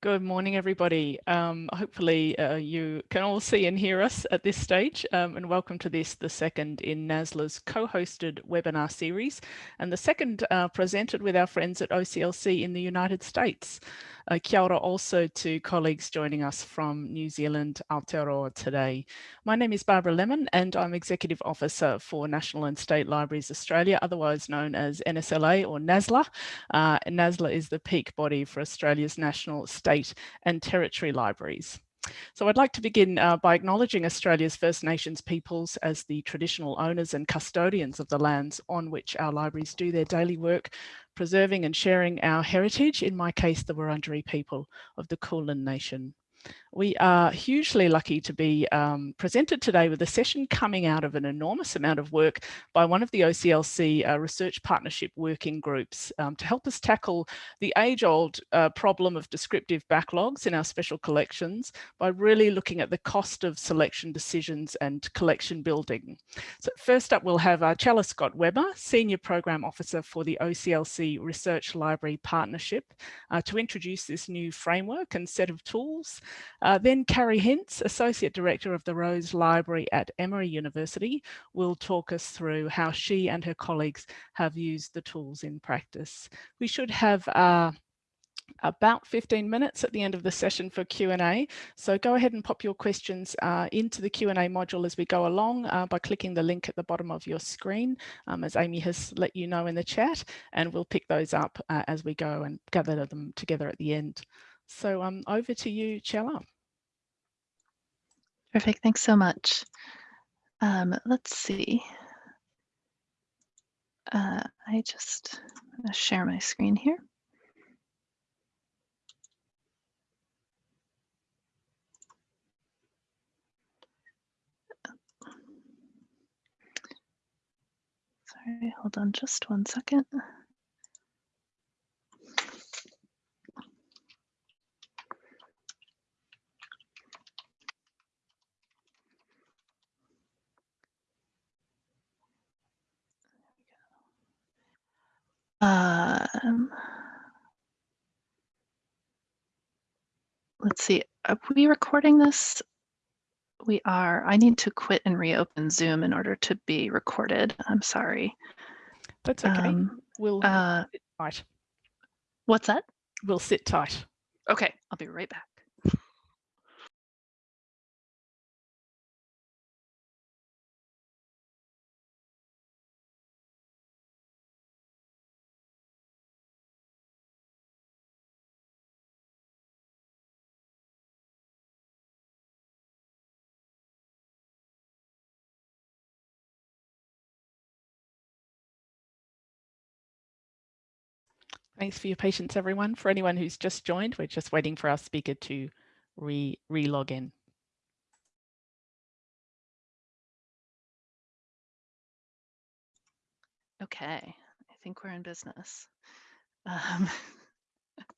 Good morning, everybody. Um, hopefully uh, you can all see and hear us at this stage um, and welcome to this, the second in NASLA's co-hosted webinar series and the second uh, presented with our friends at OCLC in the United States. Uh, kia ora also to colleagues joining us from New Zealand, Aotearoa today. My name is Barbara Lemon and I'm Executive Officer for National and State Libraries Australia, otherwise known as NSLA or NASLA. Uh, NASLA is the peak body for Australia's national, and territory libraries. So I'd like to begin uh, by acknowledging Australia's First Nations peoples as the traditional owners and custodians of the lands on which our libraries do their daily work, preserving and sharing our heritage, in my case, the Wurundjeri people of the Kulin Nation. We are hugely lucky to be um, presented today with a session coming out of an enormous amount of work by one of the OCLC uh, research partnership working groups um, to help us tackle the age-old uh, problem of descriptive backlogs in our special collections by really looking at the cost of selection decisions and collection building. So first up, we'll have uh, Chela Scott Weber, Senior Program Officer for the OCLC Research Library Partnership, uh, to introduce this new framework and set of tools uh, then Carrie Hintz, Associate Director of the Rose Library at Emory University, will talk us through how she and her colleagues have used the tools in practice. We should have uh, about 15 minutes at the end of the session for Q&A. So go ahead and pop your questions uh, into the Q&A module as we go along uh, by clicking the link at the bottom of your screen, um, as Amy has let you know in the chat, and we'll pick those up uh, as we go and gather them together at the end. So um, over to you, Chela. Perfect, thanks so much. Um, let's see. Uh, I just share my screen here. Sorry, hold on just one second. Um, let's see, are we recording this? We are. I need to quit and reopen Zoom in order to be recorded. I'm sorry. That's okay. Um, we'll uh, sit tight. What's that? We'll sit tight. Okay, I'll be right back. Thanks for your patience, everyone. For anyone who's just joined, we're just waiting for our speaker to re re-log in. Okay, I think we're in business. Um,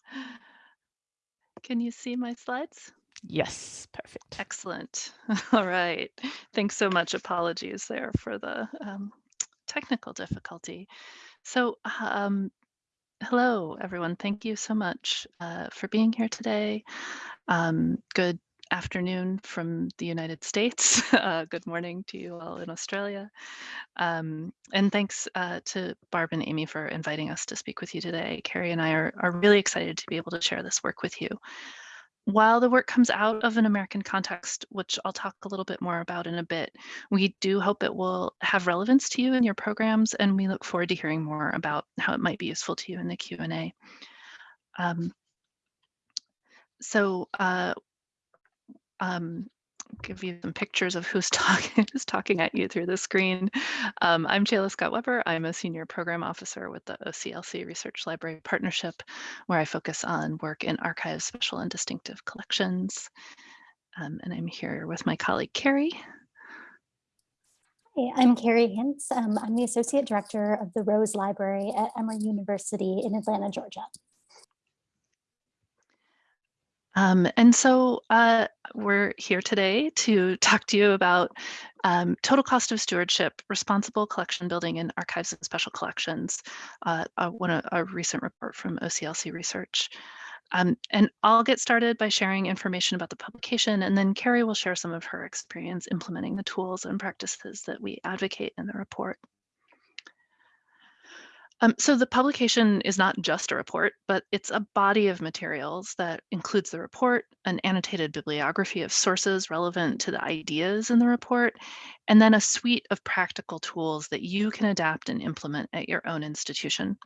can you see my slides? Yes, perfect. Excellent. All right. Thanks so much. Apologies there for the um, technical difficulty. So um, Hello, everyone. Thank you so much uh, for being here today. Um, good afternoon from the United States. Uh, good morning to you all in Australia. Um, and thanks uh, to Barb and Amy for inviting us to speak with you today. Carrie and I are, are really excited to be able to share this work with you. While the work comes out of an American context, which I'll talk a little bit more about in a bit, we do hope it will have relevance to you in your programs, and we look forward to hearing more about how it might be useful to you in the Q&A. Um, so uh, um, give you some pictures of who's talking who's talking at you through the screen. Um, I'm Chela Scott Weber. I'm a senior program officer with the OCLC Research Library Partnership, where I focus on work in archives, special and distinctive collections. Um, and I'm here with my colleague Carrie. Hey, I'm Carrie Hintz. Um, I'm the Associate Director of the Rose Library at Emory University in Atlanta, Georgia. Um, and so uh, we're here today to talk to you about um, total cost of stewardship, responsible collection building in archives and special collections, uh, uh, one, a, a recent report from OCLC Research. Um, and I'll get started by sharing information about the publication, and then Carrie will share some of her experience implementing the tools and practices that we advocate in the report. Um, so the publication is not just a report, but it's a body of materials that includes the report, an annotated bibliography of sources relevant to the ideas in the report, and then a suite of practical tools that you can adapt and implement at your own institution.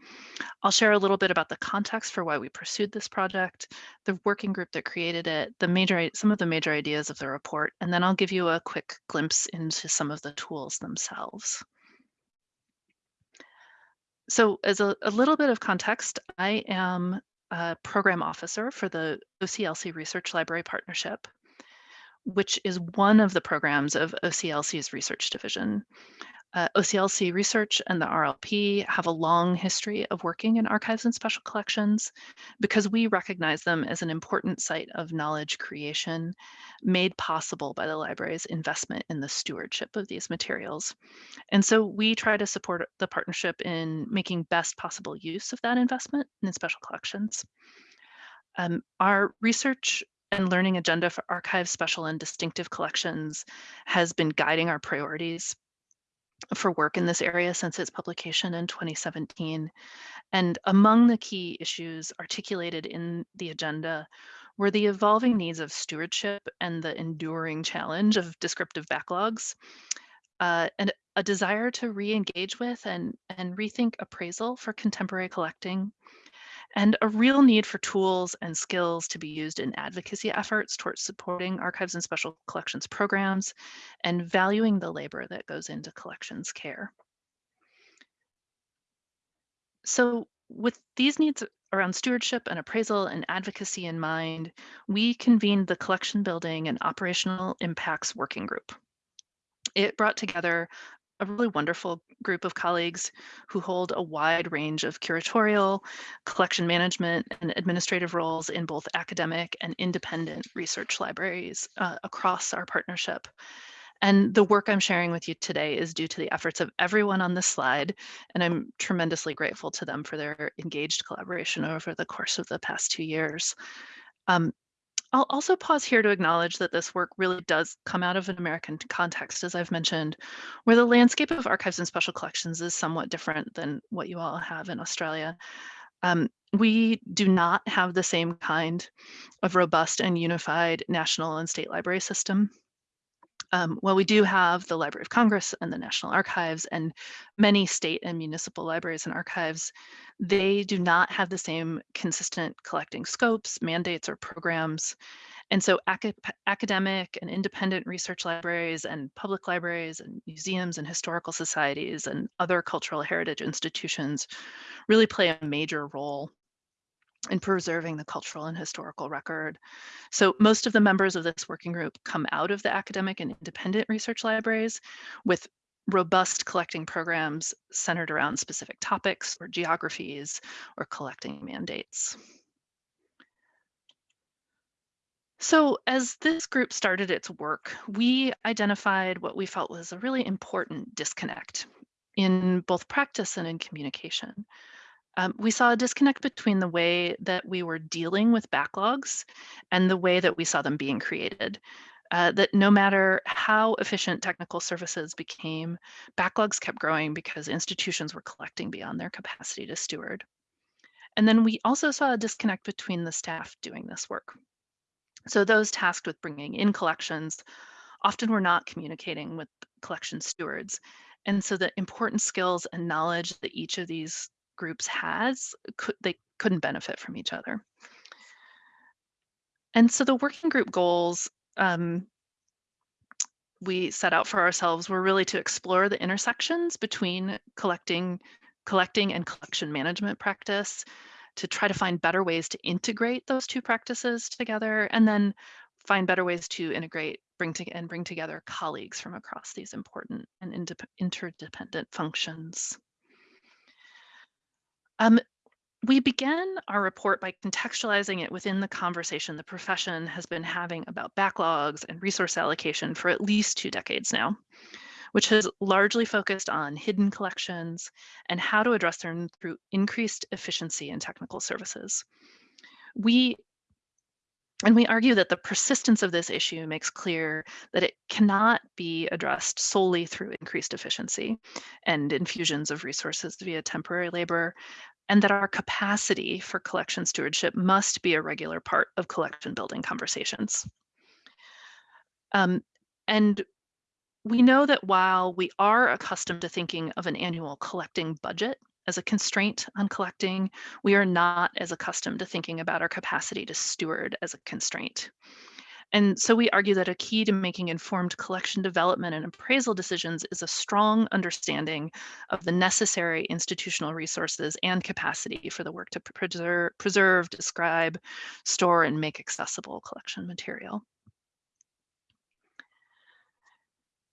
I'll share a little bit about the context for why we pursued this project, the working group that created it, the major some of the major ideas of the report, and then I'll give you a quick glimpse into some of the tools themselves. So as a, a little bit of context, I am a program officer for the OCLC Research Library Partnership, which is one of the programs of OCLC's research division. Uh, OCLC Research and the RLP have a long history of working in archives and special collections because we recognize them as an important site of knowledge creation made possible by the library's investment in the stewardship of these materials. And so we try to support the partnership in making best possible use of that investment in special collections. Um, our research and learning agenda for archives, special and distinctive collections has been guiding our priorities for work in this area since its publication in 2017. And among the key issues articulated in the agenda were the evolving needs of stewardship and the enduring challenge of descriptive backlogs, uh, and a desire to re-engage with and, and rethink appraisal for contemporary collecting, and a real need for tools and skills to be used in advocacy efforts towards supporting archives and special collections programs and valuing the labor that goes into collections care. So with these needs around stewardship and appraisal and advocacy in mind, we convened the Collection Building and Operational Impacts Working Group. It brought together a really wonderful group of colleagues who hold a wide range of curatorial, collection management, and administrative roles in both academic and independent research libraries uh, across our partnership. And the work I'm sharing with you today is due to the efforts of everyone on this slide, and I'm tremendously grateful to them for their engaged collaboration over the course of the past two years. Um, I'll also pause here to acknowledge that this work really does come out of an American context, as I've mentioned, where the landscape of archives and special collections is somewhat different than what you all have in Australia. Um, we do not have the same kind of robust and unified national and state library system um, well, we do have the Library of Congress and the National Archives and many state and municipal libraries and archives. They do not have the same consistent collecting scopes, mandates, or programs. And so ac academic and independent research libraries and public libraries and museums and historical societies and other cultural heritage institutions really play a major role in preserving the cultural and historical record. So most of the members of this working group come out of the academic and independent research libraries with robust collecting programs centered around specific topics or geographies or collecting mandates. So as this group started its work, we identified what we felt was a really important disconnect in both practice and in communication um, we saw a disconnect between the way that we were dealing with backlogs and the way that we saw them being created. Uh, that no matter how efficient technical services became, backlogs kept growing because institutions were collecting beyond their capacity to steward. And then we also saw a disconnect between the staff doing this work. So those tasked with bringing in collections often were not communicating with collection stewards. And so the important skills and knowledge that each of these groups has, could, they couldn't benefit from each other. And so the working group goals um, we set out for ourselves were really to explore the intersections between collecting, collecting and collection management practice, to try to find better ways to integrate those two practices together, and then find better ways to integrate bring to, and bring together colleagues from across these important and interdependent functions. Um, we began our report by contextualizing it within the conversation the profession has been having about backlogs and resource allocation for at least two decades now, which has largely focused on hidden collections and how to address them through increased efficiency in technical services. We and we argue that the persistence of this issue makes clear that it cannot be addressed solely through increased efficiency and infusions of resources via temporary labor, and that our capacity for collection stewardship must be a regular part of collection building conversations. Um, and we know that while we are accustomed to thinking of an annual collecting budget as a constraint on collecting, we are not as accustomed to thinking about our capacity to steward as a constraint. And so we argue that a key to making informed collection development and appraisal decisions is a strong understanding of the necessary institutional resources and capacity for the work to preserve, preserve describe, store, and make accessible collection material.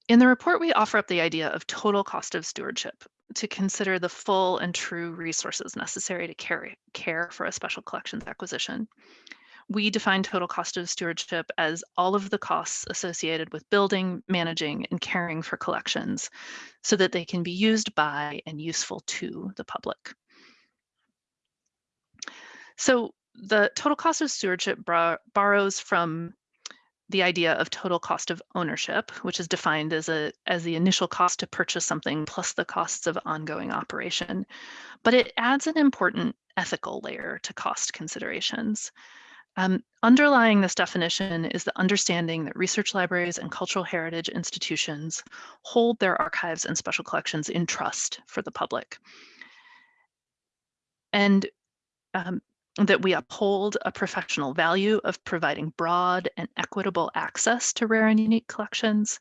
In the report, we offer up the idea of total cost of stewardship to consider the full and true resources necessary to carry, care for a special collections acquisition. We define total cost of stewardship as all of the costs associated with building, managing, and caring for collections so that they can be used by and useful to the public. So the total cost of stewardship borrows from the idea of total cost of ownership, which is defined as a as the initial cost to purchase something plus the costs of ongoing operation. But it adds an important ethical layer to cost considerations. Um, underlying this definition is the understanding that research libraries and cultural heritage institutions hold their archives and special collections in trust for the public. And um, that we uphold a professional value of providing broad and equitable access to rare and unique collections,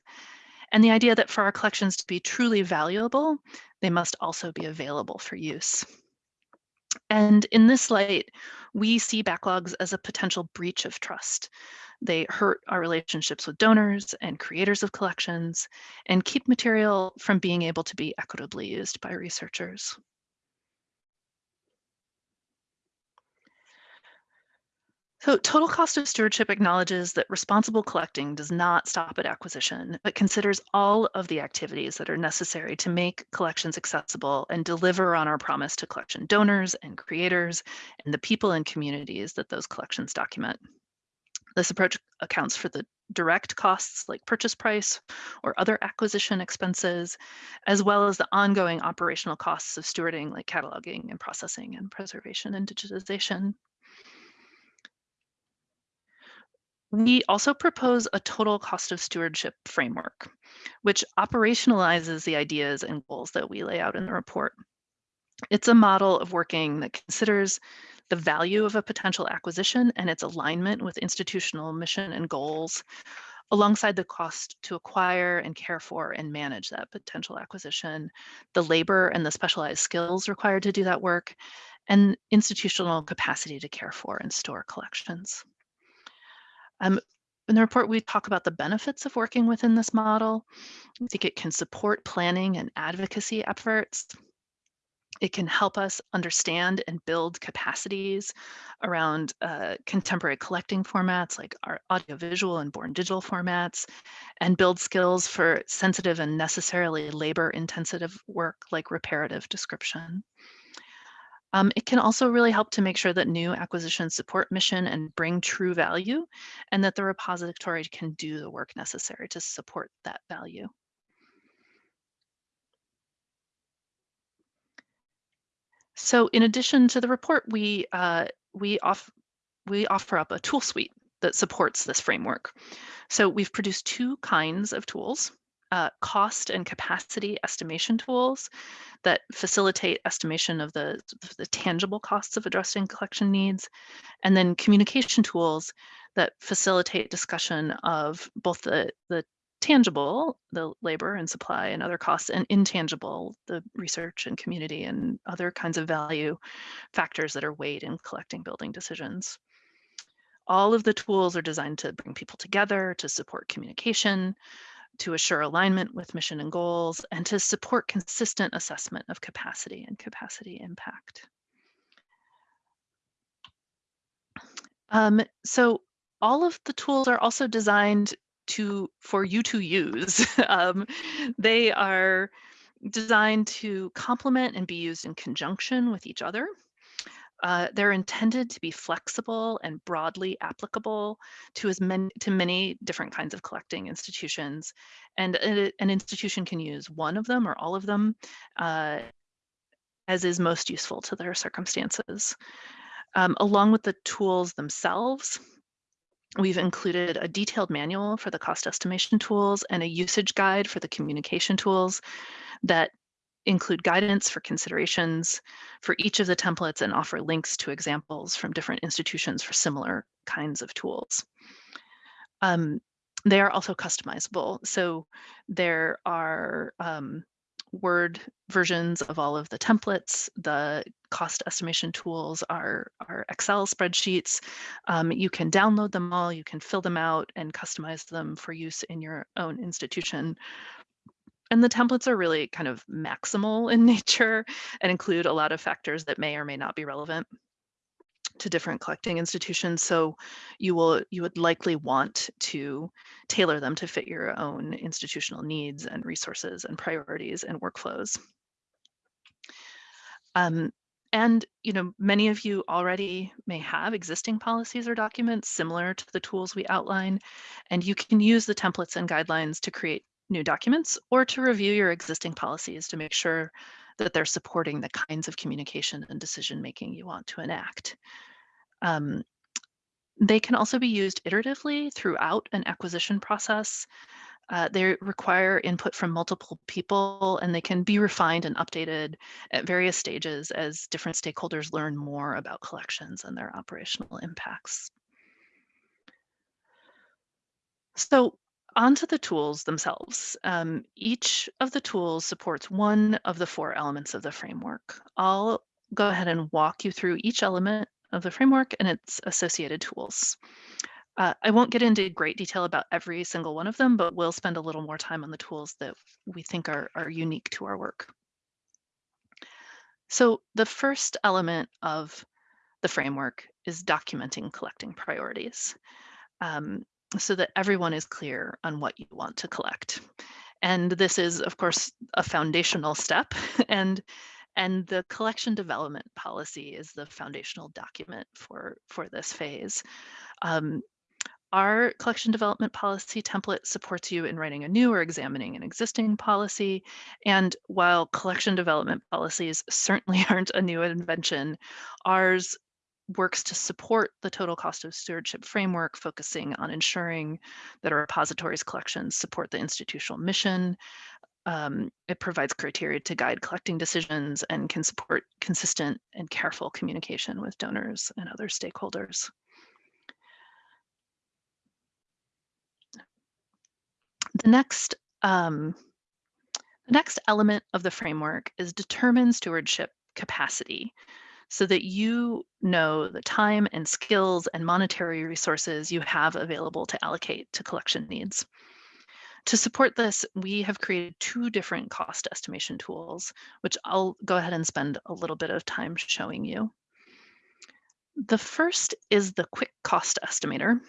and the idea that for our collections to be truly valuable, they must also be available for use. And in this light, we see backlogs as a potential breach of trust. They hurt our relationships with donors and creators of collections and keep material from being able to be equitably used by researchers. So total cost of stewardship acknowledges that responsible collecting does not stop at acquisition, but considers all of the activities that are necessary to make collections accessible and deliver on our promise to collection donors and creators and the people and communities that those collections document. This approach accounts for the direct costs like purchase price or other acquisition expenses, as well as the ongoing operational costs of stewarding like cataloging and processing and preservation and digitization. We also propose a total cost of stewardship framework, which operationalizes the ideas and goals that we lay out in the report. It's a model of working that considers the value of a potential acquisition and its alignment with institutional mission and goals, alongside the cost to acquire and care for and manage that potential acquisition, the labor and the specialized skills required to do that work, and institutional capacity to care for and store collections. Um, in the report, we talk about the benefits of working within this model. I think it can support planning and advocacy efforts. It can help us understand and build capacities around uh, contemporary collecting formats like our audiovisual and born digital formats, and build skills for sensitive and necessarily labor intensive work like reparative description. Um, it can also really help to make sure that new acquisitions support mission and bring true value, and that the repository can do the work necessary to support that value. So in addition to the report, we, uh, we, off, we offer up a tool suite that supports this framework. So we've produced two kinds of tools uh, cost and capacity estimation tools that facilitate estimation of the, the tangible costs of addressing collection needs, and then communication tools that facilitate discussion of both the, the tangible, the labor and supply and other costs, and intangible, the research and community and other kinds of value factors that are weighed in collecting building decisions. All of the tools are designed to bring people together, to support communication, to assure alignment with mission and goals, and to support consistent assessment of capacity and capacity impact. Um, so all of the tools are also designed to for you to use. um, they are designed to complement and be used in conjunction with each other. Uh, they're intended to be flexible and broadly applicable to as many to many different kinds of collecting institutions, and a, an institution can use one of them or all of them uh, as is most useful to their circumstances. Um, along with the tools themselves, we've included a detailed manual for the cost estimation tools and a usage guide for the communication tools that include guidance for considerations for each of the templates and offer links to examples from different institutions for similar kinds of tools. Um, they are also customizable. So there are um, Word versions of all of the templates. The cost estimation tools are, are Excel spreadsheets. Um, you can download them all, you can fill them out and customize them for use in your own institution. And the templates are really kind of maximal in nature and include a lot of factors that may or may not be relevant to different collecting institutions. So you will you would likely want to tailor them to fit your own institutional needs and resources and priorities and workflows. Um, and you know, many of you already may have existing policies or documents similar to the tools we outline, and you can use the templates and guidelines to create new documents or to review your existing policies to make sure that they're supporting the kinds of communication and decision making you want to enact. Um, they can also be used iteratively throughout an acquisition process. Uh, they require input from multiple people and they can be refined and updated at various stages as different stakeholders learn more about collections and their operational impacts. So onto the tools themselves. Um, each of the tools supports one of the four elements of the framework. I'll go ahead and walk you through each element of the framework and its associated tools. Uh, I won't get into great detail about every single one of them, but we'll spend a little more time on the tools that we think are, are unique to our work. So the first element of the framework is documenting collecting priorities um, so that everyone is clear on what you want to collect. And this is, of course, a foundational step. And and the collection development policy is the foundational document for, for this phase. Um, our collection development policy template supports you in writing a new or examining an existing policy. And while collection development policies certainly aren't a new invention, ours works to support the total cost of stewardship framework, focusing on ensuring that our repositories collections support the institutional mission, um, it provides criteria to guide collecting decisions and can support consistent and careful communication with donors and other stakeholders. The next, um, the next element of the framework is determine stewardship capacity so that you know the time and skills and monetary resources you have available to allocate to collection needs. To support this, we have created two different cost estimation tools, which I'll go ahead and spend a little bit of time showing you. The first is the Quick Cost Estimator,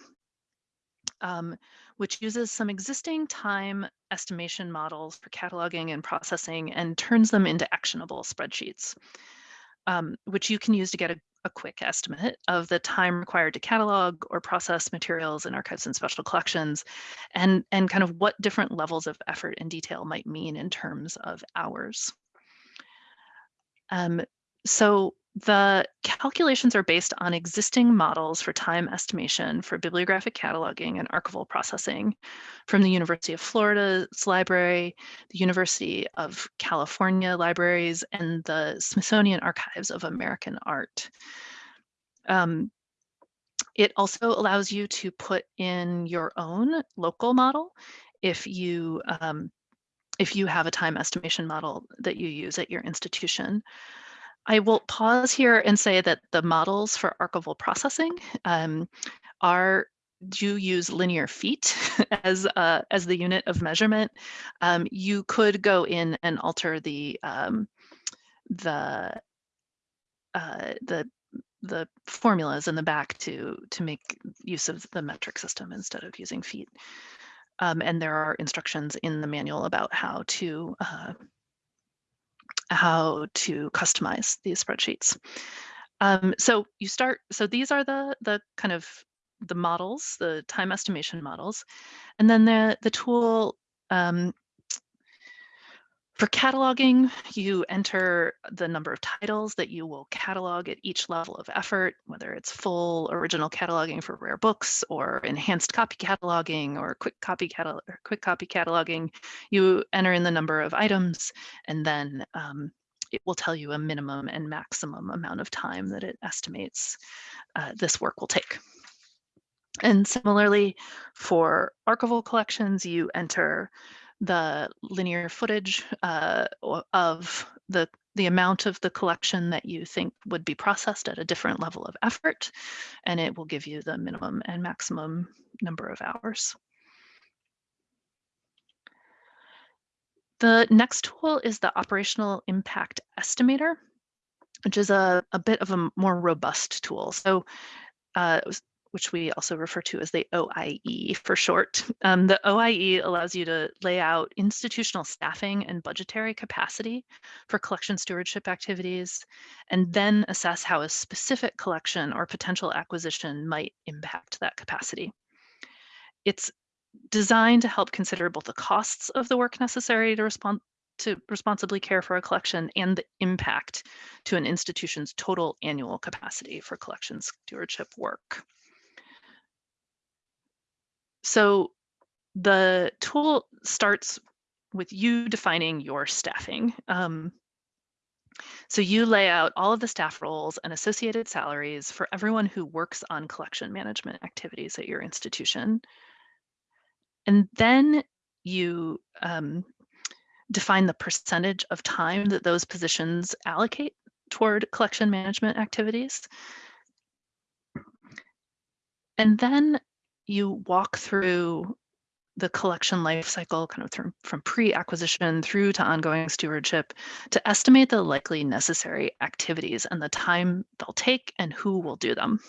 um, which uses some existing time estimation models for cataloging and processing and turns them into actionable spreadsheets, um, which you can use to get a a quick estimate of the time required to catalog or process materials in archives and special collections and, and kind of what different levels of effort and detail might mean in terms of hours. Um, so the calculations are based on existing models for time estimation for bibliographic cataloging and archival processing from the University of Florida's library, the University of California libraries, and the Smithsonian Archives of American Art. Um, it also allows you to put in your own local model if you um, if you have a time estimation model that you use at your institution. I will pause here and say that the models for archival processing um, are do use linear feet as uh, as the unit of measurement. Um, you could go in and alter the um, the uh, the the formulas in the back to to make use of the metric system instead of using feet. Um, and there are instructions in the manual about how to uh, how to customize these spreadsheets. Um, so you start, so these are the, the kind of the models, the time estimation models. And then the, the tool um, for cataloging, you enter the number of titles that you will catalog at each level of effort, whether it's full original cataloging for rare books or enhanced copy cataloging or quick copy catalog or quick copy cataloging. You enter in the number of items and then um, it will tell you a minimum and maximum amount of time that it estimates uh, this work will take. And similarly, for archival collections, you enter the linear footage uh, of the the amount of the collection that you think would be processed at a different level of effort, and it will give you the minimum and maximum number of hours. The next tool is the Operational Impact Estimator, which is a, a bit of a more robust tool. So uh, which we also refer to as the OIE for short. Um, the OIE allows you to lay out institutional staffing and budgetary capacity for collection stewardship activities, and then assess how a specific collection or potential acquisition might impact that capacity. It's designed to help consider both the costs of the work necessary to respond to responsibly care for a collection and the impact to an institution's total annual capacity for collection stewardship work. So the tool starts with you defining your staffing. Um, so you lay out all of the staff roles and associated salaries for everyone who works on collection management activities at your institution. And then you um, define the percentage of time that those positions allocate toward collection management activities. And then you walk through the collection life cycle kind of from, from pre-acquisition through to ongoing stewardship to estimate the likely necessary activities and the time they'll take and who will do them.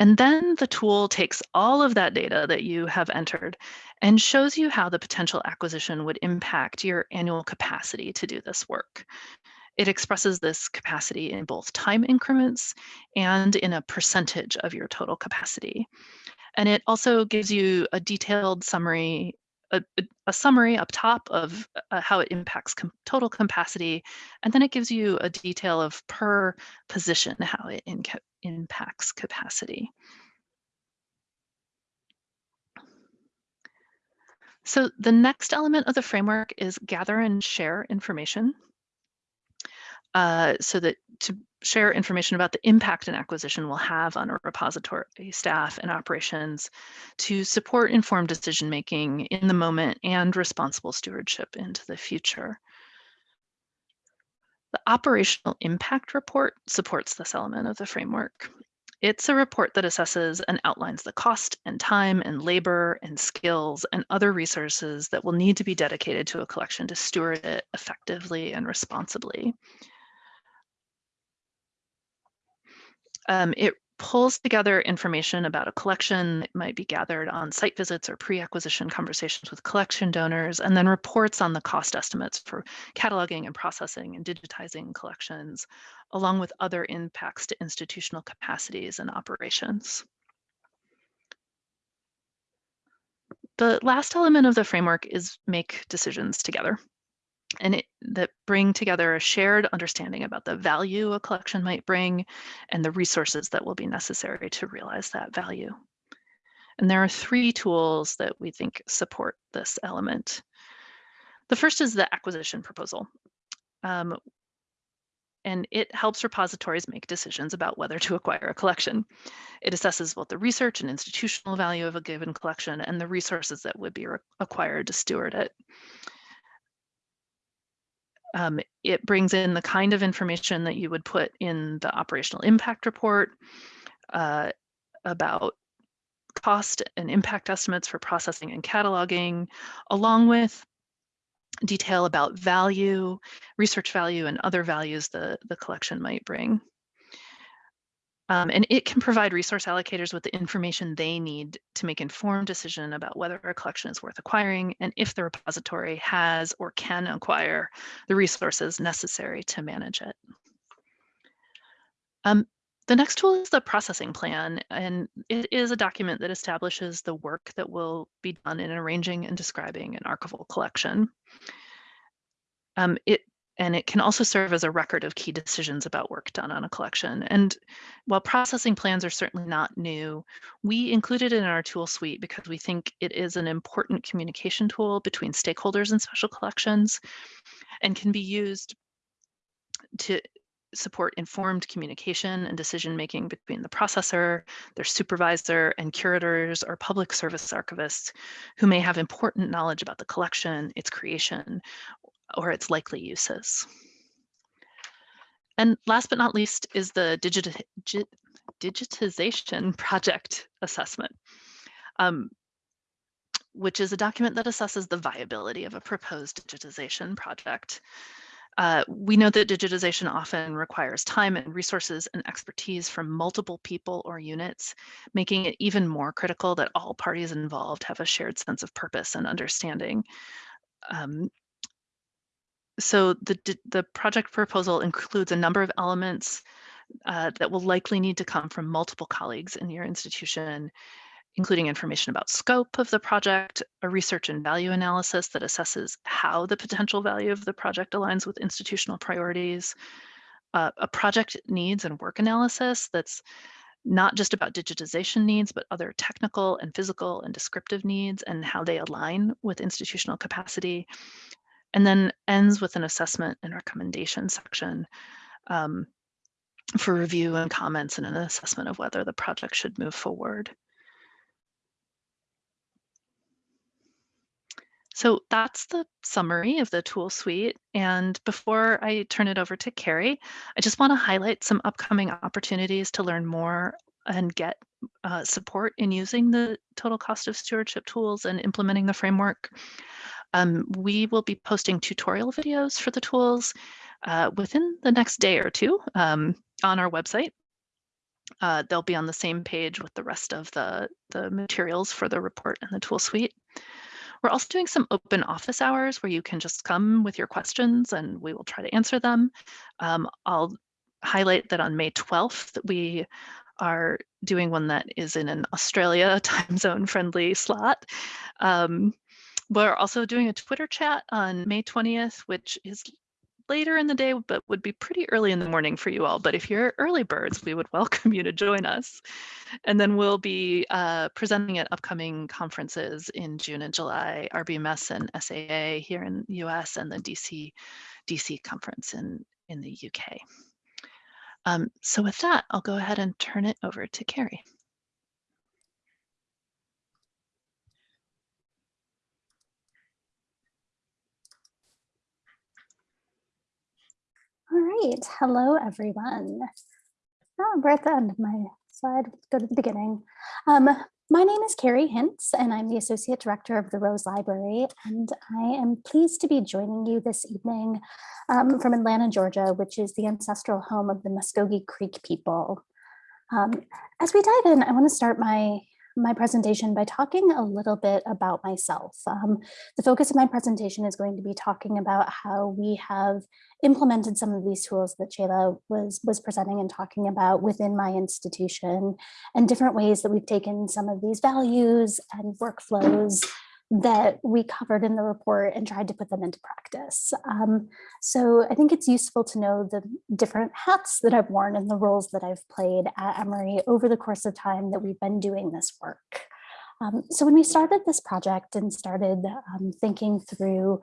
And then the tool takes all of that data that you have entered and shows you how the potential acquisition would impact your annual capacity to do this work. It expresses this capacity in both time increments and in a percentage of your total capacity. And it also gives you a detailed summary, a, a summary up top of uh, how it impacts com total capacity. And then it gives you a detail of per position, how it impacts capacity. So the next element of the framework is gather and share information uh, so that to share information about the impact an acquisition will have on a repository staff and operations to support informed decision making in the moment and responsible stewardship into the future. The operational impact report supports this element of the framework. It's a report that assesses and outlines the cost and time and labor and skills and other resources that will need to be dedicated to a collection to steward it effectively and responsibly. Um, it pulls together information about a collection that might be gathered on site visits or pre-acquisition conversations with collection donors, and then reports on the cost estimates for cataloging and processing and digitizing collections, along with other impacts to institutional capacities and operations. The last element of the framework is make decisions together and it, that bring together a shared understanding about the value a collection might bring and the resources that will be necessary to realize that value. And there are three tools that we think support this element. The first is the acquisition proposal. Um, and it helps repositories make decisions about whether to acquire a collection. It assesses both the research and institutional value of a given collection and the resources that would be acquired to steward it. Um, it brings in the kind of information that you would put in the operational impact report uh, about cost and impact estimates for processing and cataloging, along with detail about value, research value, and other values the, the collection might bring. Um, and it can provide resource allocators with the information they need to make informed decision about whether a collection is worth acquiring and if the repository has or can acquire the resources necessary to manage it. Um, the next tool is the processing plan, and it is a document that establishes the work that will be done in arranging and describing an archival collection. Um, it and it can also serve as a record of key decisions about work done on a collection. And while processing plans are certainly not new, we included it in our tool suite because we think it is an important communication tool between stakeholders and special collections and can be used to support informed communication and decision making between the processor, their supervisor, and curators or public service archivists who may have important knowledge about the collection, its creation, or its likely uses. And last but not least is the digit digitization project assessment, um, which is a document that assesses the viability of a proposed digitization project. Uh, we know that digitization often requires time and resources and expertise from multiple people or units, making it even more critical that all parties involved have a shared sense of purpose and understanding. Um, so the, the project proposal includes a number of elements uh, that will likely need to come from multiple colleagues in your institution, including information about scope of the project, a research and value analysis that assesses how the potential value of the project aligns with institutional priorities, uh, a project needs and work analysis that's not just about digitization needs, but other technical and physical and descriptive needs and how they align with institutional capacity, and then ends with an assessment and recommendation section um, for review and comments and an assessment of whether the project should move forward. So that's the summary of the tool suite. And before I turn it over to Carrie, I just want to highlight some upcoming opportunities to learn more and get uh, support in using the total cost of stewardship tools and implementing the framework. Um, we will be posting tutorial videos for the tools uh, within the next day or two um, on our website. Uh, they'll be on the same page with the rest of the, the materials for the report and the tool suite. We're also doing some open office hours where you can just come with your questions and we will try to answer them. Um, I'll highlight that on May 12th, we are doing one that is in an Australia time zone friendly slot. Um, we're also doing a Twitter chat on May 20th, which is later in the day, but would be pretty early in the morning for you all. But if you're early birds, we would welcome you to join us. And then we'll be uh, presenting at upcoming conferences in June and July, RBMS and SAA here in the US and the DC, DC conference in, in the UK. Um, so with that, I'll go ahead and turn it over to Carrie. All right, hello everyone. Oh, we're at the end of my slide, go to the beginning. Um, my name is Carrie Hintz and I'm the Associate Director of the Rose Library and I am pleased to be joining you this evening um, from Atlanta, Georgia, which is the ancestral home of the Muskogee Creek people. Um, as we dive in, I want to start my my presentation by talking a little bit about myself. Um, the focus of my presentation is going to be talking about how we have implemented some of these tools that Chela was, was presenting and talking about within my institution and different ways that we've taken some of these values and workflows that we covered in the report and tried to put them into practice. Um, so I think it's useful to know the different hats that I've worn and the roles that I've played at Emory over the course of time that we've been doing this work. Um, so when we started this project and started um, thinking through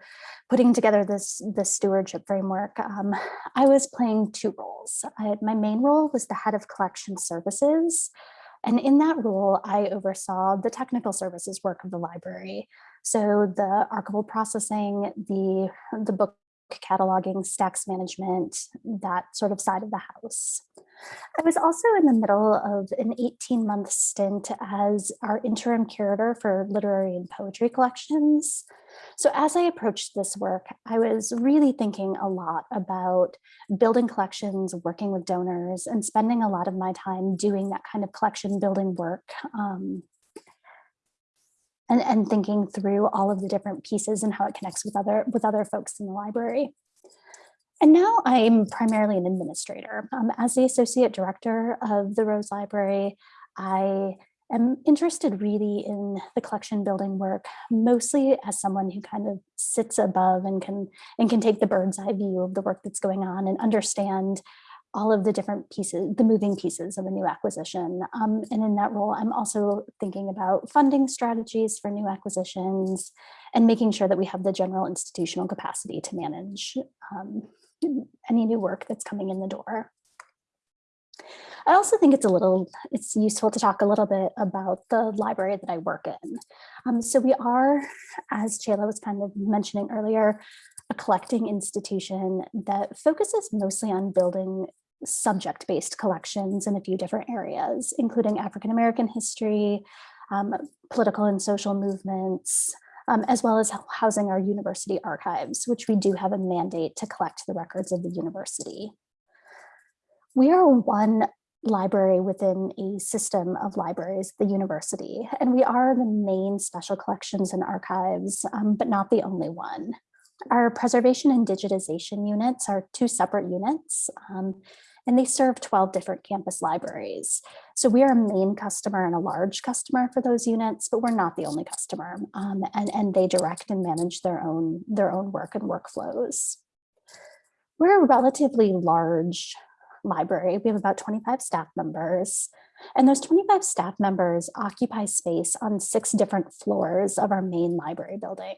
putting together this, this stewardship framework, um, I was playing two roles. I, my main role was the head of collection services, and in that role, I oversaw the technical services work of the library. So the archival processing, the, the book cataloging, stacks management, that sort of side of the house. I was also in the middle of an 18 month stint as our interim curator for literary and poetry collections. So as I approached this work, I was really thinking a lot about building collections, working with donors, and spending a lot of my time doing that kind of collection building work um, and, and thinking through all of the different pieces and how it connects with other with other folks in the library. And now I'm primarily an administrator. Um, as the associate director of the Rose Library, I am interested really in the collection building work, mostly as someone who kind of sits above and can and can take the bird's eye view of the work that's going on and understand all of the different pieces, the moving pieces of a new acquisition. Um, and in that role, I'm also thinking about funding strategies for new acquisitions and making sure that we have the general institutional capacity to manage um, any new work that's coming in the door. I also think it's a little, it's useful to talk a little bit about the library that I work in. Um, so we are, as Chela was kind of mentioning earlier, a collecting institution that focuses mostly on building subject-based collections in a few different areas, including African-American history, um, political and social movements, um, as well as housing our university archives, which we do have a mandate to collect the records of the university. We are one library within a system of libraries, the university, and we are the main special collections and archives, um, but not the only one. Our preservation and digitization units are two separate units. Um, and they serve 12 different campus libraries. So we are a main customer and a large customer for those units, but we're not the only customer um, and, and they direct and manage their own, their own work and workflows. We're a relatively large library. We have about 25 staff members and those 25 staff members occupy space on six different floors of our main library building.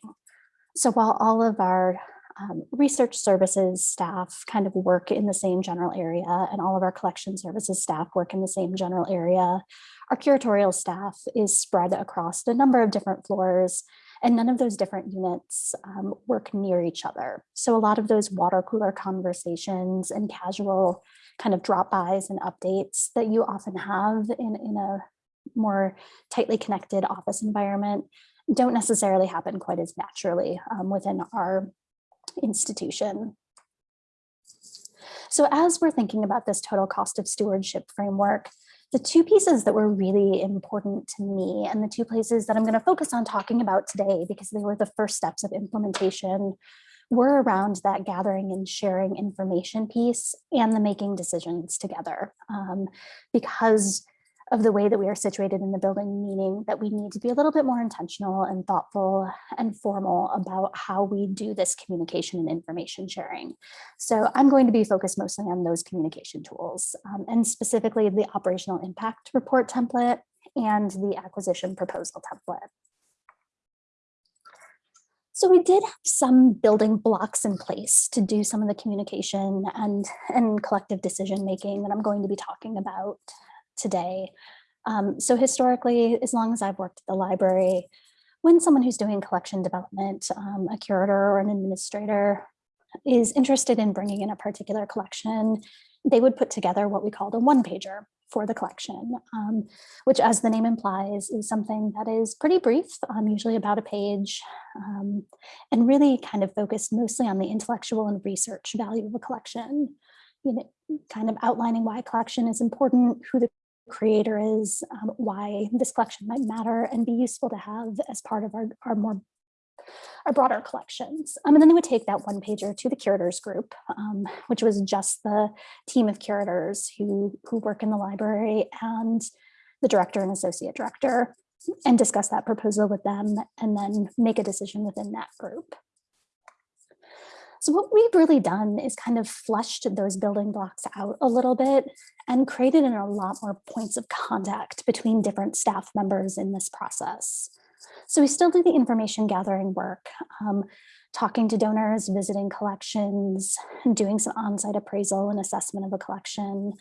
So while all of our um, research services staff kind of work in the same general area and all of our collection services staff work in the same general area. Our curatorial staff is spread across a number of different floors and none of those different units um, work near each other. So a lot of those water cooler conversations and casual kind of drop-bys and updates that you often have in, in a more tightly connected office environment don't necessarily happen quite as naturally um, within our institution. So as we're thinking about this total cost of stewardship framework, the two pieces that were really important to me and the two places that I'm going to focus on talking about today because they were the first steps of implementation were around that gathering and sharing information piece and the making decisions together. Um, because of the way that we are situated in the building, meaning that we need to be a little bit more intentional and thoughtful and formal about how we do this communication and information sharing. So I'm going to be focused mostly on those communication tools um, and specifically the operational impact report template and the acquisition proposal template. So we did have some building blocks in place to do some of the communication and, and collective decision making that I'm going to be talking about today. Um, so historically, as long as I've worked at the library, when someone who's doing collection development, um, a curator or an administrator is interested in bringing in a particular collection, they would put together what we called a one pager for the collection, um, which as the name implies is something that is pretty brief, um, usually about a page, um, and really kind of focused mostly on the intellectual and research value of a collection, you know, kind of outlining why a collection is important, who the creator is, um, why this collection might matter and be useful to have as part of our, our more our broader collections. Um, and then they would take that one pager to the curators group, um, which was just the team of curators who, who work in the library and the director and associate director and discuss that proposal with them and then make a decision within that group. So what we've really done is kind of flushed those building blocks out a little bit and created a lot more points of contact between different staff members in this process. So we still do the information gathering work, um, talking to donors, visiting collections, doing some on-site appraisal and assessment of a collection.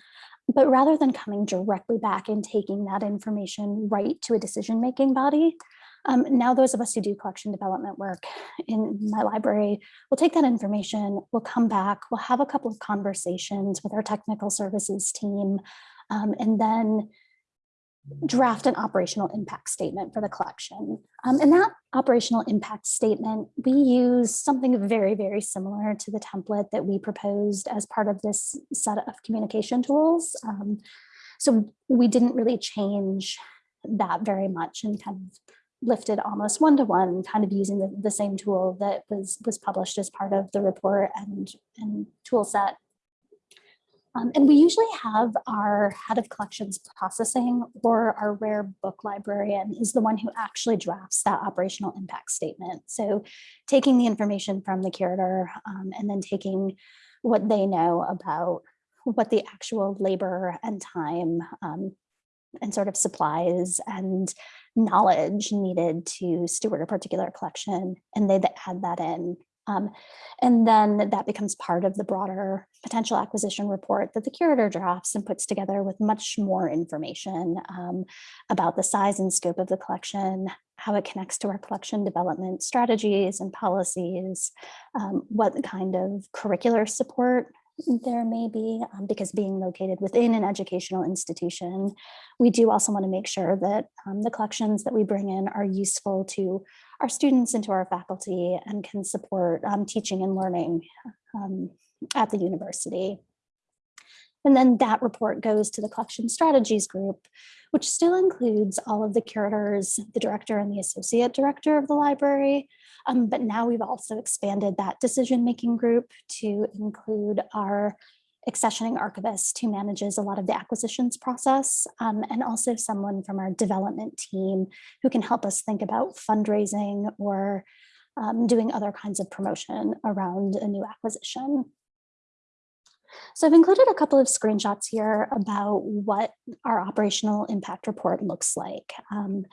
But rather than coming directly back and taking that information right to a decision-making body, Um, now those of us who do collection development work in my library will take that information, we'll come back, we'll have a couple of conversations with our technical services team, um, and then draft an operational impact statement for the collection. Um, and that operational impact statement, we use something very, very similar to the template that we proposed as part of this set of communication tools. Um, so we didn't really change that very much and kind of lifted almost one-to-one, kind of using the, the same tool that was, was published as part of the report and, and tool set. Um, and we usually have our head of collections processing or our rare book librarian is the one who actually drafts that operational impact statement. So taking the information from the curator um, and then taking what they know about what the actual labor and time um, and sort of supplies and knowledge needed to steward a particular collection and they add that in. Um, and then that becomes part of the broader potential acquisition report that the curator drafts and puts together with much more information um, about the size and scope of the collection, how it connects to our collection development strategies and policies, um, what kind of curricular support there may be, um, because being located within an educational institution, we do also want to make sure that um, the collections that we bring in are useful to our students and to our faculty and can support um, teaching and learning um, at the university. And then that report goes to the collection strategies group, which still includes all of the curators, the director and the associate director of the library, um, but now we've also expanded that decision-making group to include our accessioning archivist who manages a lot of the acquisitions process um, and also someone from our development team who can help us think about fundraising or um, doing other kinds of promotion around a new acquisition. So I've included a couple of screenshots here about what our operational impact report looks like. Um,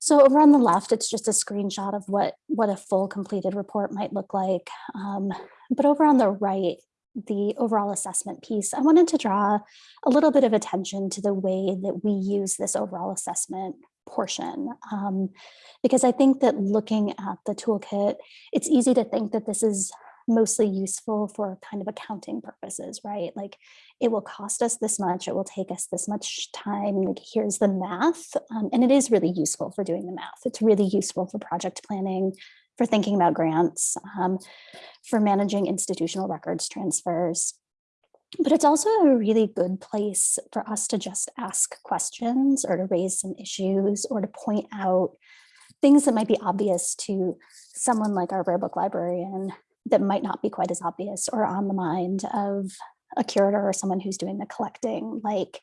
so over on the left, it's just a screenshot of what, what a full completed report might look like. Um, but over on the right, the overall assessment piece, I wanted to draw a little bit of attention to the way that we use this overall assessment portion. Um, because I think that looking at the toolkit, it's easy to think that this is mostly useful for kind of accounting purposes, right? Like it will cost us this much, it will take us this much time, like here's the math. Um, and it is really useful for doing the math. It's really useful for project planning, for thinking about grants, um, for managing institutional records transfers. But it's also a really good place for us to just ask questions or to raise some issues or to point out things that might be obvious to someone like our rare book librarian that might not be quite as obvious or on the mind of a curator or someone who's doing the collecting, like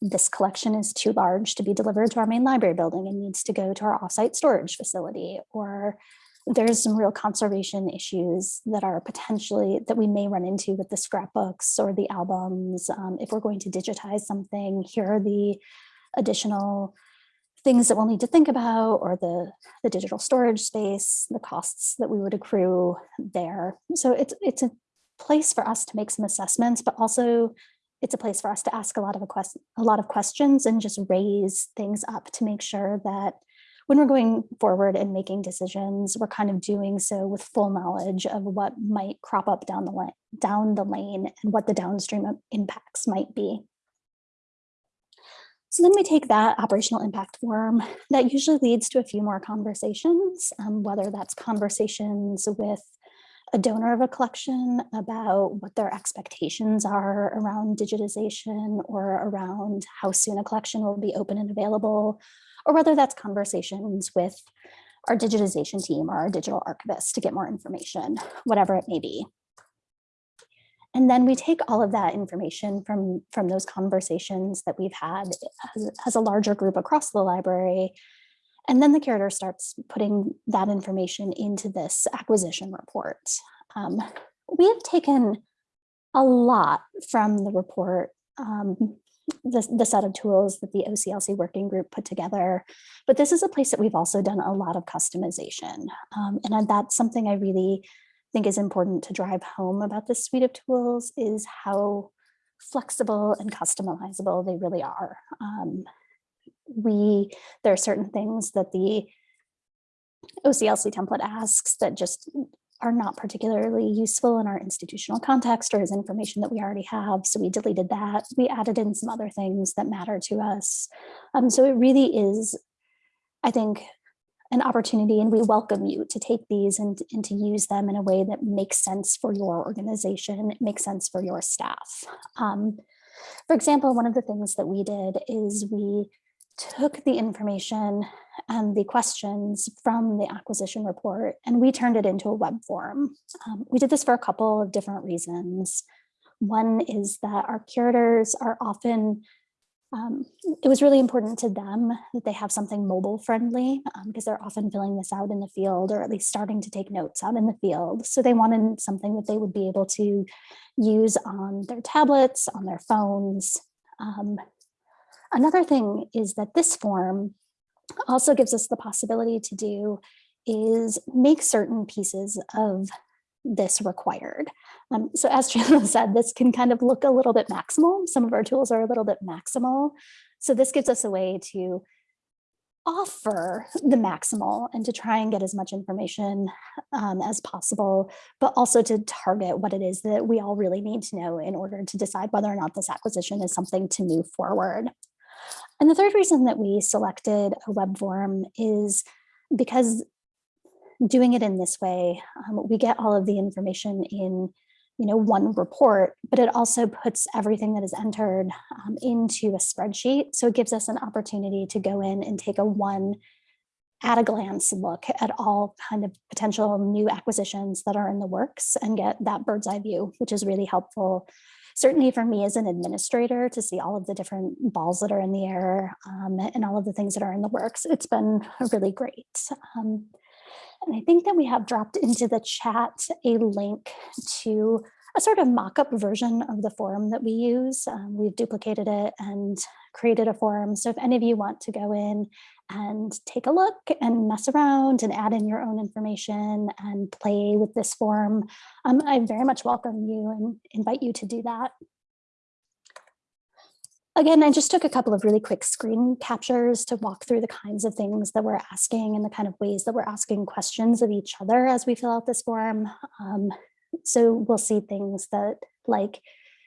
this collection is too large to be delivered to our main library building and needs to go to our offsite storage facility, or there's some real conservation issues that are potentially that we may run into with the scrapbooks or the albums. Um, if we're going to digitize something, here are the additional things that we'll need to think about or the, the digital storage space, the costs that we would accrue there. So it's, it's a place for us to make some assessments, but also it's a place for us to ask a lot of a, quest a lot of questions and just raise things up to make sure that when we're going forward and making decisions, we're kind of doing so with full knowledge of what might crop up down the down the lane and what the downstream impacts might be. So then we take that operational impact form that usually leads to a few more conversations, um, whether that's conversations with a donor of a collection about what their expectations are around digitization or around how soon a collection will be open and available, or whether that's conversations with our digitization team or our digital archivist to get more information, whatever it may be. And then we take all of that information from, from those conversations that we've had as, as, a larger group across the library. And then the curator starts putting that information into this acquisition report. Um, we have taken a lot from the report, um, the, the set of tools that the OCLC working group put together. But this is a place that we've also done a lot of customization. Um, and that's something I really think is important to drive home about this suite of tools is how flexible and customizable they really are. Um, we, there are certain things that the OCLC template asks that just are not particularly useful in our institutional context or as information that we already have. So we deleted that. We added in some other things that matter to us. Um, so it really is, I think, an opportunity and we welcome you to take these and, and to use them in a way that makes sense for your organization, makes sense for your staff. Um, for example, one of the things that we did is we took the information and the questions from the acquisition report and we turned it into a web form. Um, we did this for a couple of different reasons. One is that our curators are often, um, it was really important to them that they have something mobile friendly because um, they're often filling this out in the field or at least starting to take notes out in the field. So they wanted something that they would be able to use on their tablets, on their phones, um, Another thing is that this form also gives us the possibility to do is make certain pieces of this required. Um, so as Chandler said, this can kind of look a little bit maximal. Some of our tools are a little bit maximal. So this gives us a way to offer the maximal and to try and get as much information um, as possible, but also to target what it is that we all really need to know in order to decide whether or not this acquisition is something to move forward. And the third reason that we selected a web form is because doing it in this way, um, we get all of the information in you know, one report, but it also puts everything that is entered um, into a spreadsheet. So it gives us an opportunity to go in and take a one at a glance look at all kind of potential new acquisitions that are in the works and get that bird's eye view, which is really helpful certainly for me as an administrator to see all of the different balls that are in the air um, and all of the things that are in the works, it's been really great. Um, and I think that we have dropped into the chat a link to a sort of mock-up version of the forum that we use. Um, we've duplicated it and created a forum. So if any of you want to go in and take a look and mess around and add in your own information and play with this form, um, I very much welcome you and invite you to do that. Again, I just took a couple of really quick screen captures to walk through the kinds of things that we're asking and the kind of ways that we're asking questions of each other as we fill out this form. Um, so we'll see things that like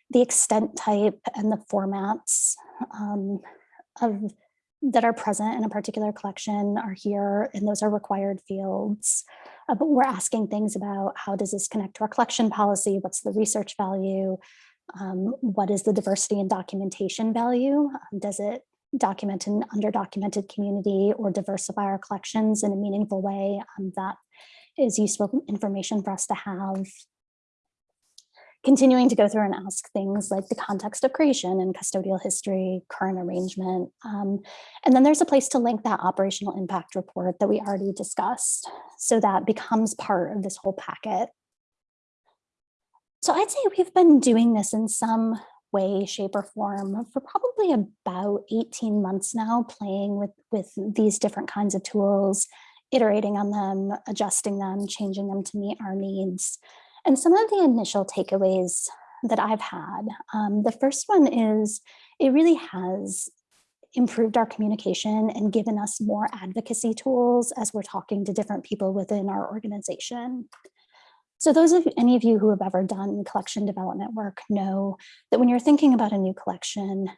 the extent type and the formats um, of that are present in a particular collection are here and those are required fields. Uh, but we're asking things about how does this connect to our collection policy? What's the research value? Um, what is the diversity and documentation value? Um, does it document an underdocumented community or diversify our collections in a meaningful way? Um, that is useful information for us to have continuing to go through and ask things like the context of creation and custodial history, current arrangement. Um, and then there's a place to link that operational impact report that we already discussed. So that becomes part of this whole packet. So I'd say we've been doing this in some way, shape or form for probably about 18 months now, playing with, with these different kinds of tools, iterating on them, adjusting them, changing them to meet our needs. And some of the initial takeaways that I've had, um, the first one is it really has improved our communication and given us more advocacy tools as we're talking to different people within our organization. So those of any of you who have ever done collection development work know that when you're thinking about a new collection,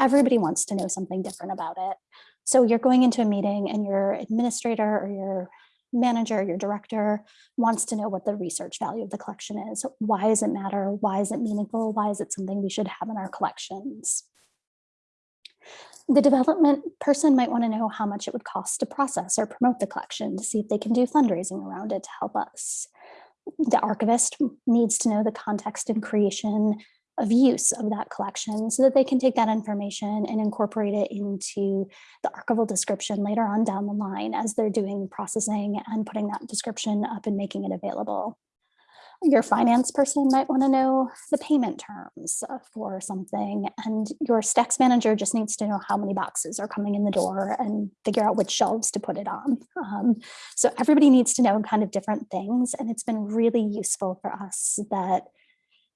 everybody wants to know something different about it. So you're going into a meeting and your administrator or your manager, your director wants to know what the research value of the collection is. Why does it matter? Why is it meaningful? Why is it something we should have in our collections? The development person might want to know how much it would cost to process or promote the collection to see if they can do fundraising around it to help us. The archivist needs to know the context and creation of use of that collection so that they can take that information and incorporate it into the archival description later on down the line as they're doing processing and putting that description up and making it available. Your finance person might want to know the payment terms for something and your stacks manager just needs to know how many boxes are coming in the door and figure out which shelves to put it on. Um, so everybody needs to know kind of different things and it's been really useful for us that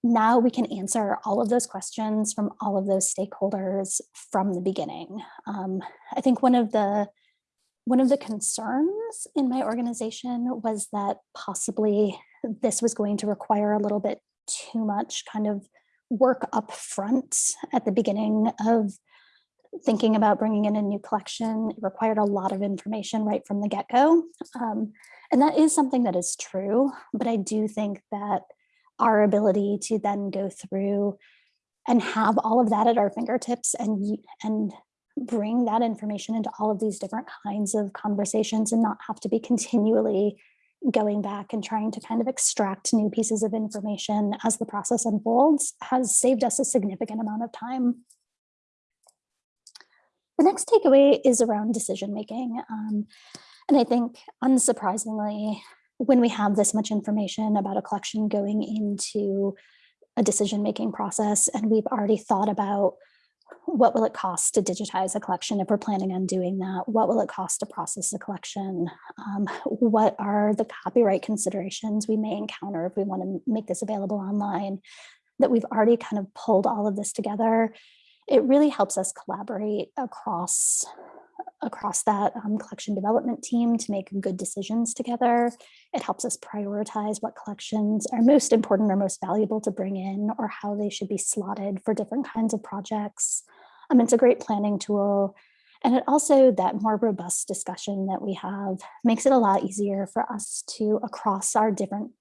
now we can answer all of those questions from all of those stakeholders from the beginning. Um, I think one of the one of the concerns in my organization was that possibly this was going to require a little bit too much kind of work up front at the beginning of thinking about bringing in a new collection. It required a lot of information right from the get-go. Um, and that is something that is true, but I do think that our ability to then go through and have all of that at our fingertips and, and bring that information into all of these different kinds of conversations and not have to be continually going back and trying to kind of extract new pieces of information as the process unfolds has saved us a significant amount of time. The next takeaway is around decision making. Um, and I think unsurprisingly, when we have this much information about a collection going into a decision making process and we've already thought about what will it cost to digitize a collection if we're planning on doing that? What will it cost to process a collection? Um, what are the copyright considerations we may encounter if we want to make this available online? That we've already kind of pulled all of this together. It really helps us collaborate across across that um, collection development team to make good decisions together. It helps us prioritize what collections are most important or most valuable to bring in or how they should be slotted for different kinds of projects. Um, it's a great planning tool. And it also, that more robust discussion that we have makes it a lot easier for us to, across our different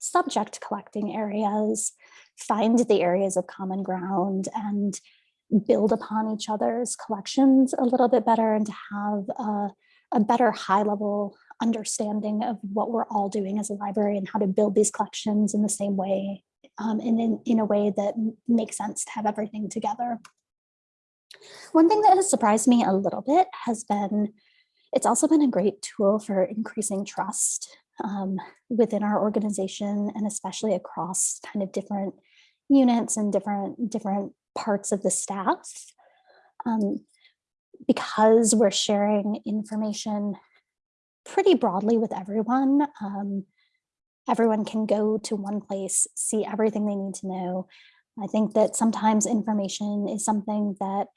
subject collecting areas, find the areas of common ground and build upon each other's collections a little bit better and to have a, a better high level understanding of what we're all doing as a library and how to build these collections in the same way um, and in, in a way that makes sense to have everything together. One thing that has surprised me a little bit has been, it's also been a great tool for increasing trust um, within our organization and especially across kind of different units and different different parts of the staff. Um, because we're sharing information pretty broadly with everyone, um, everyone can go to one place, see everything they need to know. I think that sometimes information is something that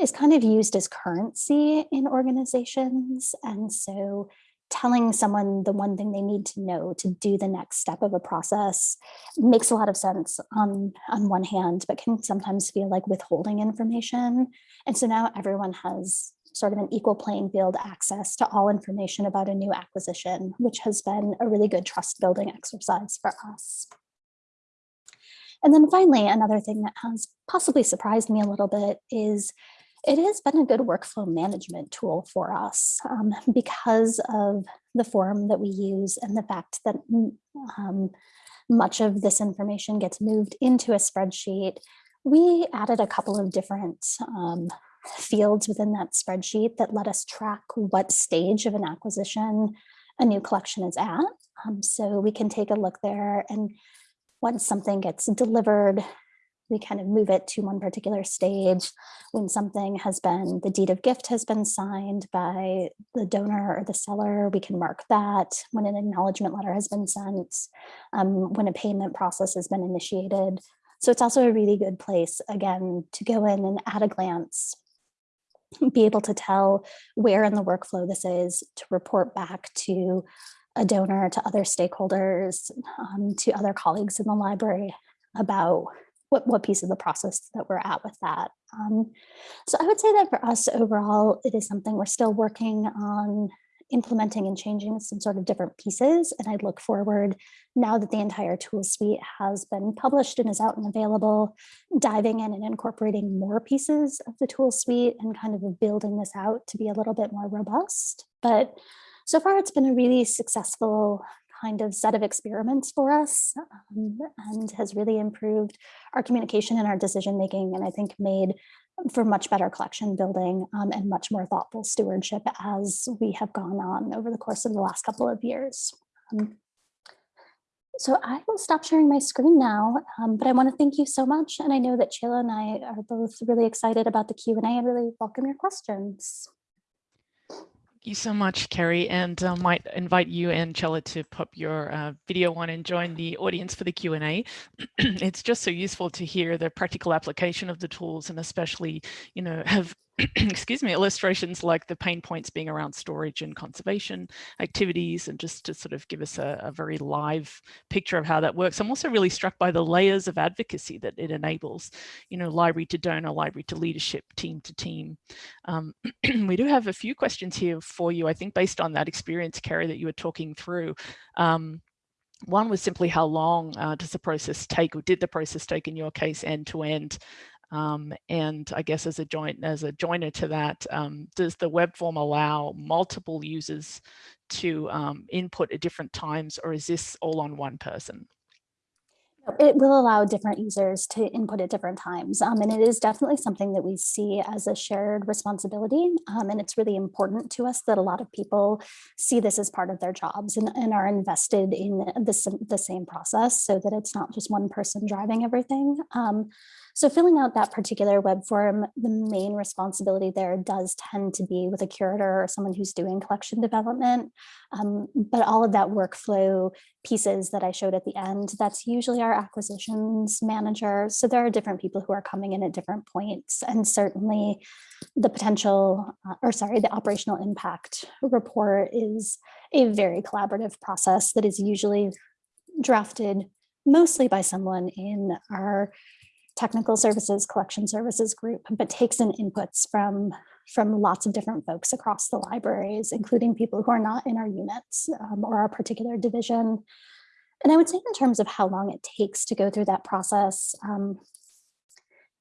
is kind of used as currency in organizations. And so telling someone the one thing they need to know to do the next step of a process makes a lot of sense on, on one hand, but can sometimes feel like withholding information. And so now everyone has sort of an equal playing field access to all information about a new acquisition, which has been a really good trust building exercise for us. And then finally, another thing that has possibly surprised me a little bit is it has been a good workflow management tool for us um, because of the form that we use and the fact that mm, um, much of this information gets moved into a spreadsheet. We added a couple of different um, fields within that spreadsheet that let us track what stage of an acquisition a new collection is at. Um, so we can take a look there and once something gets delivered, we kind of move it to one particular stage when something has been, the deed of gift has been signed by the donor or the seller, we can mark that when an acknowledgement letter has been sent, um, when a payment process has been initiated. So it's also a really good place, again, to go in and at a glance, be able to tell where in the workflow this is, to report back to a donor, to other stakeholders, um, to other colleagues in the library about what, what piece of the process that we're at with that. Um, so I would say that for us overall, it is something we're still working on implementing and changing some sort of different pieces. And I look forward now that the entire tool suite has been published and is out and available, diving in and incorporating more pieces of the tool suite and kind of building this out to be a little bit more robust. But so far, it's been a really successful kind of set of experiments for us um, and has really improved our communication and our decision making and I think made for much better collection building um, and much more thoughtful stewardship as we have gone on over the course of the last couple of years. Um, so I will stop sharing my screen now, um, but I want to thank you so much. And I know that Chela and I are both really excited about the Q&A and really welcome your questions you so much, Kerry, and uh, might invite you and Chela to pop your uh, video on and join the audience for the Q&A. it's just so useful to hear the practical application of the tools and especially, you know, have excuse me, illustrations like the pain points being around storage and conservation activities and just to sort of give us a, a, very live picture of how that works. I'm also really struck by the layers of advocacy that it enables, you know, library to donor, library to leadership, team to team. Um, we do have a few questions here for you, I think based on that experience, Kerry, that you were talking through. Um, one was simply how long uh, does the process take or did the process take in your case end to end? Um, and I guess as a joint as a joiner to that, um, does the web form allow multiple users to um, input at different times, or is this all on one person? It will allow different users to input at different times. Um, and it is definitely something that we see as a shared responsibility. Um, and it's really important to us that a lot of people see this as part of their jobs and, and are invested in the, the same process so that it's not just one person driving everything. So filling out that particular web form, the main responsibility there does tend to be with a curator or someone who's doing collection development. Um, but all of that workflow pieces that I showed at the end, that's usually our acquisitions manager. So there are different people who are coming in at different points and certainly the potential, uh, or sorry, the operational impact report is a very collaborative process that is usually drafted mostly by someone in our technical services collection services group, but takes in inputs from, from lots of different folks across the libraries, including people who are not in our units um, or our particular division. And I would say in terms of how long it takes to go through that process, um,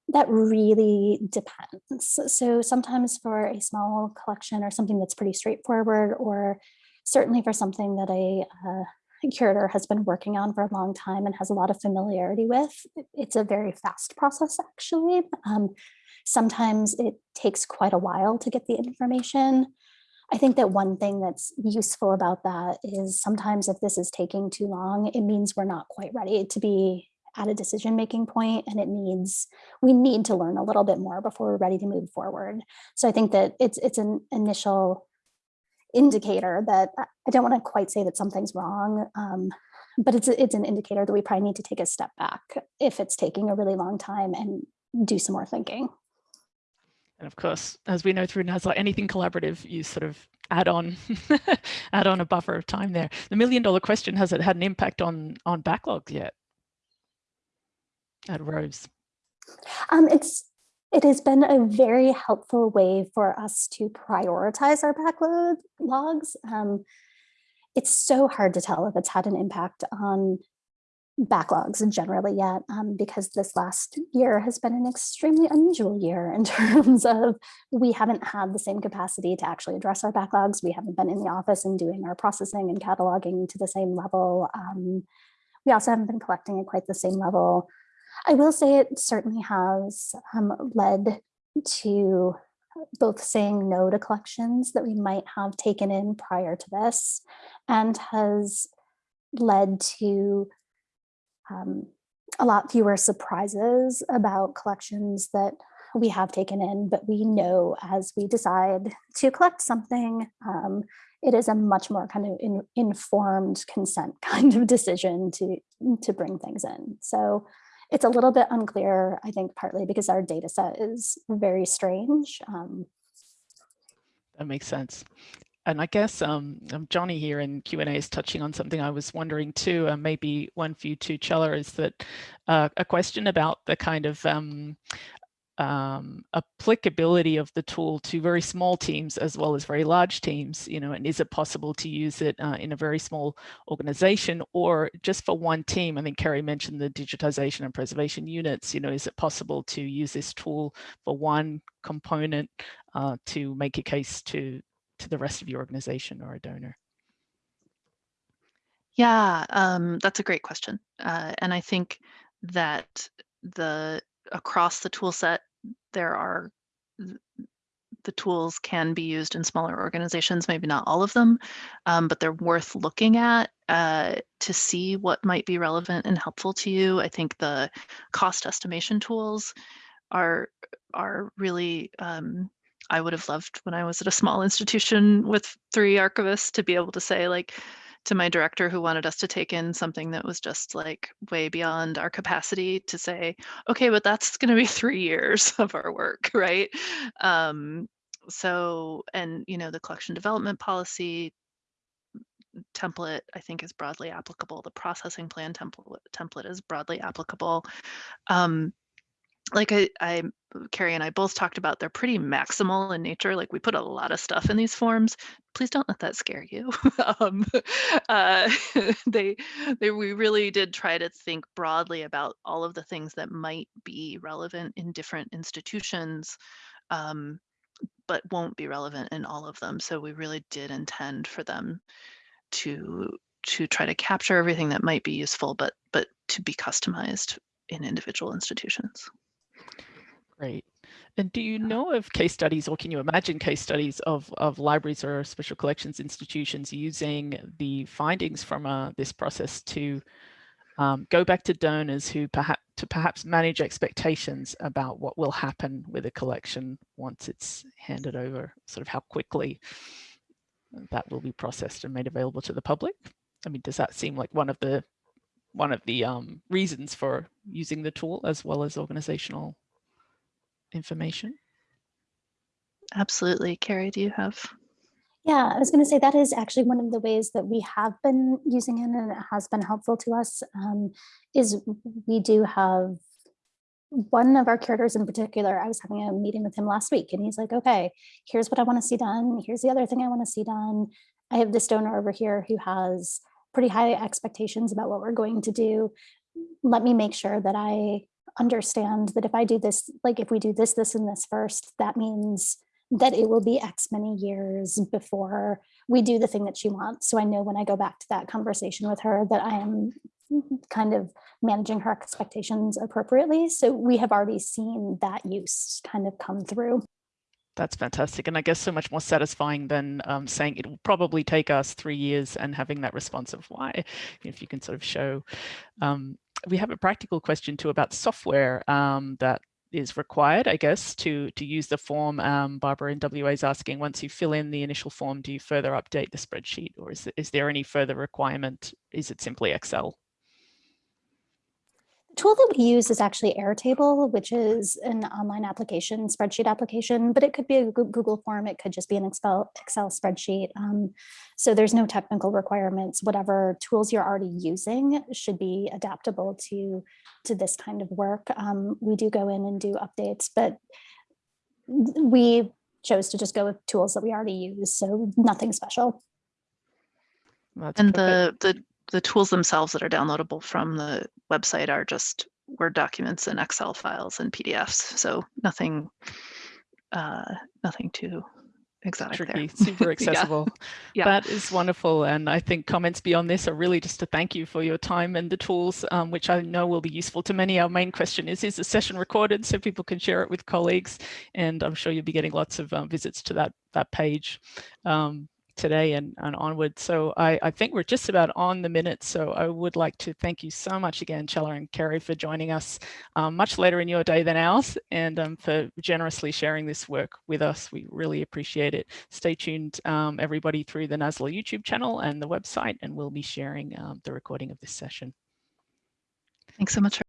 that really depends. So sometimes for a small collection or something that's pretty straightforward, or certainly for something that a, uh, curator has been working on for a long time and has a lot of familiarity with. It's a very fast process, actually. Um, sometimes it takes quite a while to get the information. I think that one thing that's useful about that is sometimes if this is taking too long, it means we're not quite ready to be at a decision making point and it needs we need to learn a little bit more before we're ready to move forward so i think that it's it's an initial indicator that I don't want to quite say that something's wrong, um, but it's, it's an indicator that we probably need to take a step back if it's taking a really long time and do some more thinking. And of course, as we know through NASLA, anything collaborative, you sort of add on, add on a buffer of time there. The million dollar question, has it had an impact on, on backlogs yet at Rose? Um, it's it has been a very helpful way for us to prioritize our backlog logs. Um, it's so hard to tell if it's had an impact on backlogs generally yet um, because this last year has been an extremely unusual year in terms of we haven't had the same capacity to actually address our backlogs. We haven't been in the office and doing our processing and cataloging to the same level. Um, we also haven't been collecting at quite the same level. I will say it certainly has um, led to both saying no to collections that we might have taken in prior to this and has led to um, a lot fewer surprises about collections that we have taken in, but we know as we decide to collect something, um, it is a much more kind of in, informed consent kind of decision to, to bring things in. So it's a little bit unclear, I think, partly because our data set is very strange. Um, that makes sense. And I guess um, um Johnny here in Q&A is touching on something I was wondering too, uh, maybe one for you too, Chela, is that uh, a question about the kind of um, um, applicability of the tool to very small teams as well as very large teams, you know, and is it possible to use it uh, in a very small organization or just for one team? I think Kerry mentioned the digitization and preservation units, you know, is it possible to use this tool for one component uh, to make a case to, to the rest of your organization or a donor? Yeah, um, that's a great question. Uh, and I think that the across the tool set there are the tools can be used in smaller organizations, maybe not all of them, um, but they're worth looking at uh, to see what might be relevant and helpful to you. I think the cost estimation tools are are really um, I would have loved when I was at a small institution with three archivists to be able to say like to my director who wanted us to take in something that was just like way beyond our capacity to say, okay, but that's going to be three years of our work, right? Um, so, and you know, the collection development policy template, I think, is broadly applicable. The processing plan template template is broadly applicable. Um, like I, I, Carrie and I both talked about, they're pretty maximal in nature. Like we put a lot of stuff in these forms. Please don't let that scare you. um, uh, they, they, we really did try to think broadly about all of the things that might be relevant in different institutions, um, but won't be relevant in all of them. So we really did intend for them to to try to capture everything that might be useful, but but to be customized in individual institutions. Great. And do you know of case studies or can you imagine case studies of, of libraries or special collections institutions using the findings from uh, this process to um, go back to donors who perhaps to perhaps manage expectations about what will happen with a collection once it's handed over, sort of how quickly that will be processed and made available to the public? I mean, does that seem like one of the one of the um, reasons for using the tool as well as organizational information? Absolutely. Carrie, do you have? Yeah, I was going to say that is actually one of the ways that we have been using it and it has been helpful to us um, is we do have one of our curators in particular, I was having a meeting with him last week and he's like, okay, here's what I want to see done. Here's the other thing I want to see done. I have this donor over here who has pretty high expectations about what we're going to do. Let me make sure that I understand that if I do this, like if we do this, this, and this first, that means that it will be X many years before we do the thing that she wants. So I know when I go back to that conversation with her that I am kind of managing her expectations appropriately. So we have already seen that use kind of come through. That's fantastic. And I guess so much more satisfying than um, saying it will probably take us three years and having that response of why, if you can sort of show um, we have a practical question too about software um, that is required, I guess, to, to use the form. Um, Barbara in WA is asking, once you fill in the initial form, do you further update the spreadsheet or is, is there any further requirement? Is it simply Excel? Tool that we use is actually Airtable, which is an online application, spreadsheet application, but it could be a Google form. It could just be an Excel, Excel spreadsheet. Um, so there's no technical requirements. Whatever tools you're already using should be adaptable to, to this kind of work. Um, we do go in and do updates, but we chose to just go with tools that we already use. So nothing special. That's and perfect. the, the the tools themselves that are downloadable from the website are just Word documents and Excel files and PDFs. So nothing, uh, nothing too exotic Tricky, there. super accessible. yeah. yeah. That is wonderful. And I think comments beyond this are really just to thank you for your time and the tools, um, which I know will be useful to many. Our main question is, is the session recorded so people can share it with colleagues? And I'm sure you'll be getting lots of um, visits to that, that page. Um, today and, and onward. So I, I think we're just about on the minute. So I would like to thank you so much again, Chela and Kerry, for joining us um, much later in your day than ours and um, for generously sharing this work with us. We really appreciate it. Stay tuned, um, everybody, through the NASLA YouTube channel and the website, and we'll be sharing um, the recording of this session. Thanks so much.